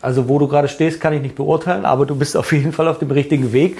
Also wo du gerade stehst, kann ich nicht beurteilen, aber du bist auf jeden Fall auf dem richtigen Weg.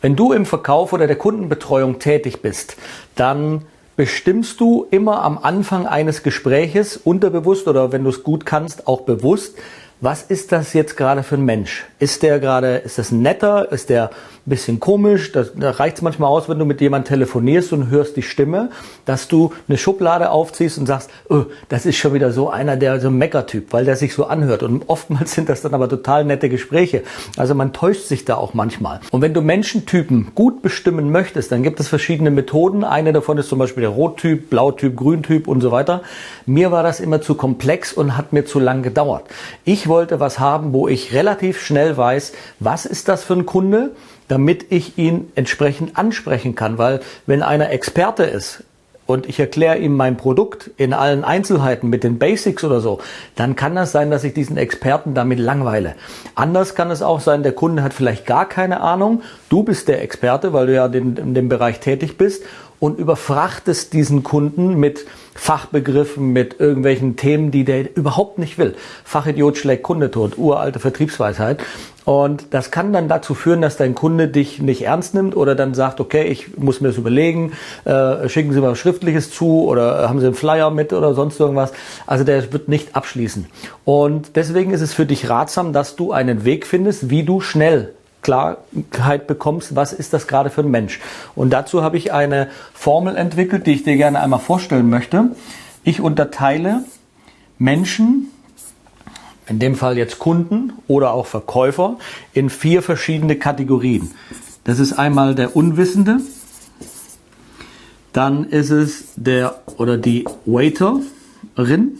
Wenn du im Verkauf oder der Kundenbetreuung tätig bist, dann bestimmst du immer am Anfang eines Gespräches unterbewusst oder wenn du es gut kannst, auch bewusst, was ist das jetzt gerade für ein Mensch? Ist der gerade, ist das netter? Ist der ein bisschen komisch? Das, da reicht es manchmal aus, wenn du mit jemandem telefonierst und hörst die Stimme, dass du eine Schublade aufziehst und sagst, oh, das ist schon wieder so einer, der so ein Meckertyp, weil der sich so anhört. Und oftmals sind das dann aber total nette Gespräche. Also man täuscht sich da auch manchmal. Und wenn du Menschentypen gut bestimmen möchtest, dann gibt es verschiedene Methoden. Eine davon ist zum Beispiel der Rottyp, Blautyp, Grüntyp und so weiter. Mir war das immer zu komplex und hat mir zu lang gedauert. Ich wollte was haben, wo ich relativ schnell weiß, was ist das für ein Kunde, damit ich ihn entsprechend ansprechen kann. Weil wenn einer Experte ist, und ich erkläre ihm mein Produkt in allen Einzelheiten mit den Basics oder so, dann kann das sein, dass ich diesen Experten damit langweile. Anders kann es auch sein, der Kunde hat vielleicht gar keine Ahnung, du bist der Experte, weil du ja in dem Bereich tätig bist und überfrachtest diesen Kunden mit Fachbegriffen, mit irgendwelchen Themen, die der überhaupt nicht will. Fachidiot schlägt Kunde tot, uralte Vertriebsweisheit. Und das kann dann dazu führen, dass dein Kunde dich nicht ernst nimmt oder dann sagt, okay, ich muss mir das überlegen, äh, schicken Sie mal Schriftliches zu oder haben Sie einen Flyer mit oder sonst irgendwas. Also der wird nicht abschließen. Und deswegen ist es für dich ratsam, dass du einen Weg findest, wie du schnell Klarheit bekommst, was ist das gerade für ein Mensch. Und dazu habe ich eine Formel entwickelt, die ich dir gerne einmal vorstellen möchte. Ich unterteile Menschen, in dem Fall jetzt Kunden oder auch Verkäufer, in vier verschiedene Kategorien. Das ist einmal der Unwissende, dann ist es der oder die Waiterin,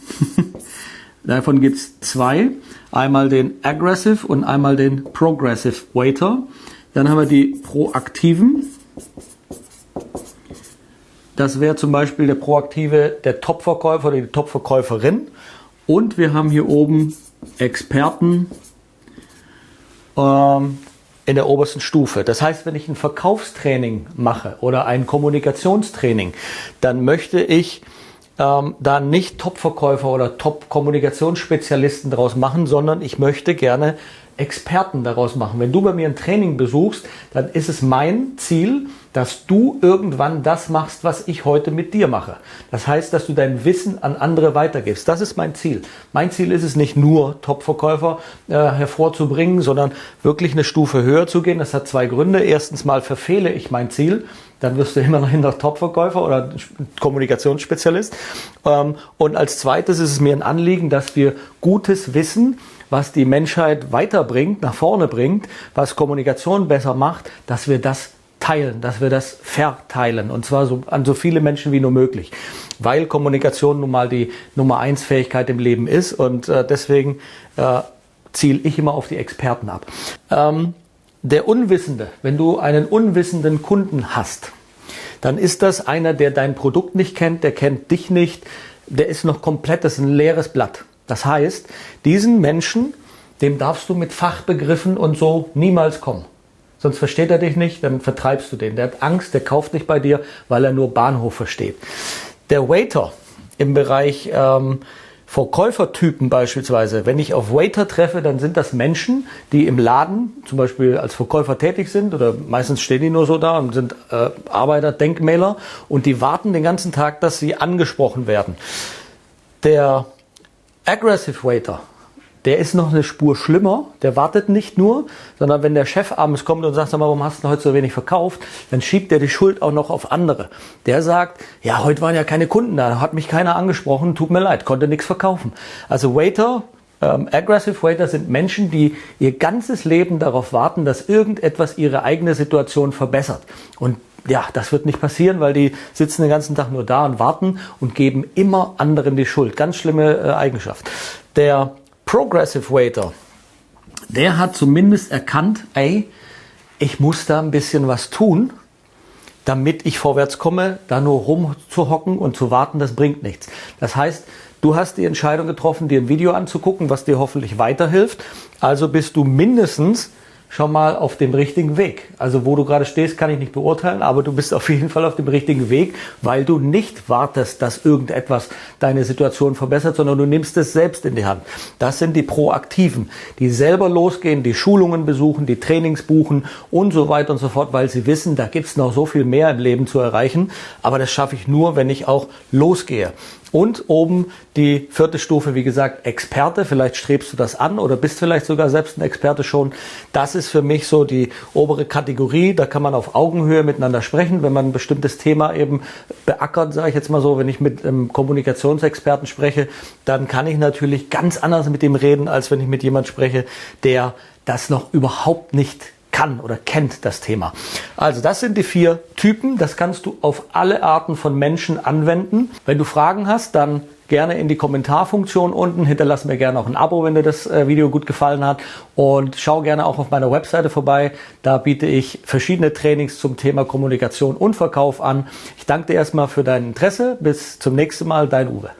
davon gibt es zwei einmal den Aggressive und einmal den Progressive Waiter. Dann haben wir die Proaktiven. Das wäre zum Beispiel der Proaktive, der Topverkäufer oder die Topverkäuferin. Und wir haben hier oben Experten ähm, in der obersten Stufe. Das heißt, wenn ich ein Verkaufstraining mache oder ein Kommunikationstraining, dann möchte ich ähm, da nicht Top-Verkäufer oder Top-Kommunikationsspezialisten daraus machen, sondern ich möchte gerne Experten daraus machen. Wenn du bei mir ein Training besuchst, dann ist es mein Ziel, dass du irgendwann das machst, was ich heute mit dir mache. Das heißt, dass du dein Wissen an andere weitergibst. Das ist mein Ziel. Mein Ziel ist es nicht nur Top-Verkäufer äh, hervorzubringen, sondern wirklich eine Stufe höher zu gehen. Das hat zwei Gründe. Erstens mal verfehle ich mein Ziel dann wirst du immer noch Top-Verkäufer oder Kommunikationsspezialist. Ähm, und als zweites ist es mir ein Anliegen, dass wir gutes Wissen, was die Menschheit weiterbringt, nach vorne bringt, was Kommunikation besser macht, dass wir das teilen, dass wir das verteilen und zwar so an so viele Menschen wie nur möglich, weil Kommunikation nun mal die Nummer eins Fähigkeit im Leben ist und äh, deswegen äh, ziele ich immer auf die Experten ab. Ähm, der Unwissende, wenn du einen unwissenden Kunden hast, dann ist das einer, der dein Produkt nicht kennt, der kennt dich nicht, der ist noch komplett, das ist ein leeres Blatt. Das heißt, diesen Menschen, dem darfst du mit Fachbegriffen und so niemals kommen. Sonst versteht er dich nicht, dann vertreibst du den. Der hat Angst, der kauft nicht bei dir, weil er nur Bahnhof versteht. Der Waiter im Bereich ähm, Verkäufertypen beispielsweise, wenn ich auf Waiter treffe, dann sind das Menschen, die im Laden zum Beispiel als Verkäufer tätig sind oder meistens stehen die nur so da und sind äh, Arbeiter, Denkmäler und die warten den ganzen Tag, dass sie angesprochen werden. Der Aggressive Waiter, der ist noch eine Spur schlimmer. Der wartet nicht nur, sondern wenn der Chef abends kommt und sagt, sag mal, warum hast du heute so wenig verkauft, dann schiebt er die Schuld auch noch auf andere. Der sagt, ja, heute waren ja keine Kunden da, hat mich keiner angesprochen, tut mir leid, konnte nichts verkaufen. Also Waiter, ähm, Aggressive Waiter sind Menschen, die ihr ganzes Leben darauf warten, dass irgendetwas ihre eigene Situation verbessert. Und ja, das wird nicht passieren, weil die sitzen den ganzen Tag nur da und warten und geben immer anderen die Schuld. Ganz schlimme äh, Eigenschaft. Der Progressive Waiter, der hat zumindest erkannt, ey, ich muss da ein bisschen was tun, damit ich vorwärts komme, da nur rumzuhocken und zu warten, das bringt nichts. Das heißt, du hast die Entscheidung getroffen, dir ein Video anzugucken, was dir hoffentlich weiterhilft. Also bist du mindestens schon mal auf dem richtigen Weg. Also wo du gerade stehst, kann ich nicht beurteilen, aber du bist auf jeden Fall auf dem richtigen Weg, weil du nicht wartest, dass irgendetwas deine Situation verbessert, sondern du nimmst es selbst in die Hand. Das sind die Proaktiven, die selber losgehen, die Schulungen besuchen, die Trainings buchen und so weiter und so fort, weil sie wissen, da gibt's noch so viel mehr im Leben zu erreichen. Aber das schaffe ich nur, wenn ich auch losgehe. Und oben die vierte Stufe, wie gesagt, Experte. Vielleicht strebst du das an oder bist vielleicht sogar selbst ein Experte schon. Das ist für mich so die obere Kategorie. Da kann man auf Augenhöhe miteinander sprechen, wenn man ein bestimmtes Thema eben beackert, sage ich jetzt mal so. Wenn ich mit einem Kommunikationsexperten spreche, dann kann ich natürlich ganz anders mit dem reden, als wenn ich mit jemand spreche, der das noch überhaupt nicht kann oder kennt das Thema. Also das sind die vier Typen. Das kannst du auf alle Arten von Menschen anwenden. Wenn du Fragen hast, dann gerne in die Kommentarfunktion unten. Hinterlass mir gerne auch ein Abo, wenn dir das äh, Video gut gefallen hat. Und schau gerne auch auf meiner Webseite vorbei. Da biete ich verschiedene Trainings zum Thema Kommunikation und Verkauf an. Ich danke dir erstmal für dein Interesse. Bis zum nächsten Mal. Dein Uwe.